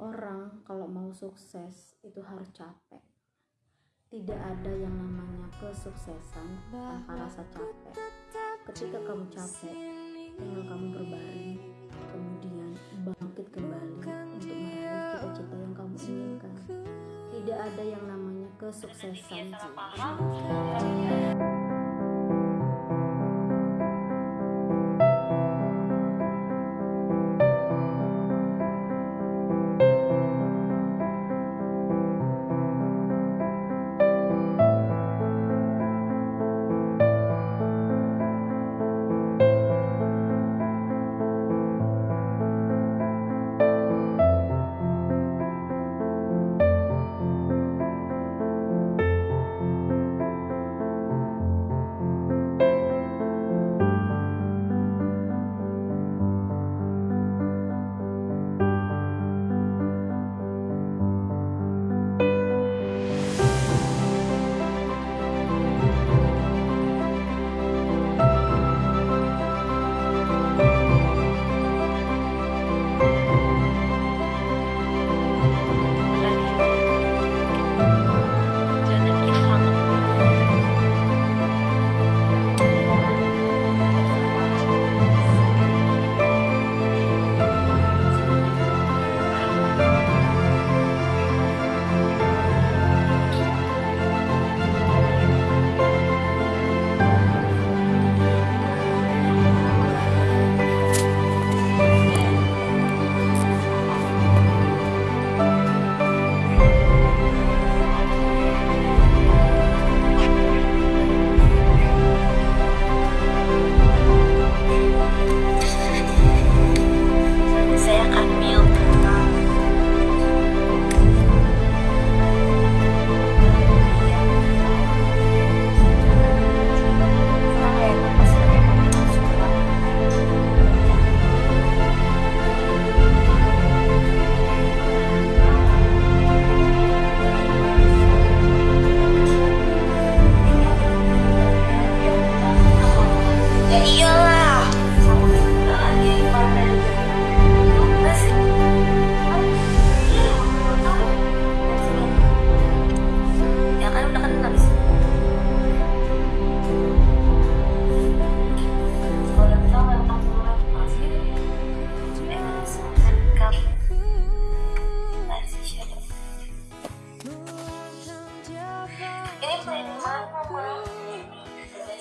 orang kalau mau sukses itu harus capek. Tidak ada yang namanya kesuksesan tanpa rasa capek. Ketika kamu capek tinggal kamu berbaring kemudian bangkit kembali untuk meraih cita-cita yang kamu inginkan. Tidak ada yang namanya kesuksesan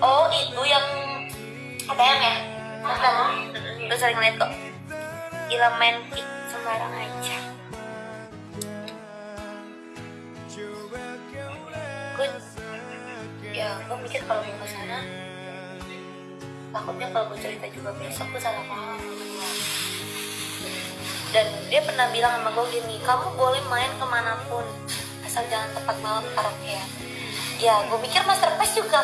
Oh itu yang ATM ya? ATM Lu sering liat kok. Gila main sembarang aja. Gue Ya gue mikir kalau mau ke sana Takutnya kalau gue cerita juga besok gue salah paham. Dan dia pernah bilang sama gue gini Kamu boleh main ke mana pun Asal jangan tempat malam karaoke Ya gue mikir Master Pass juga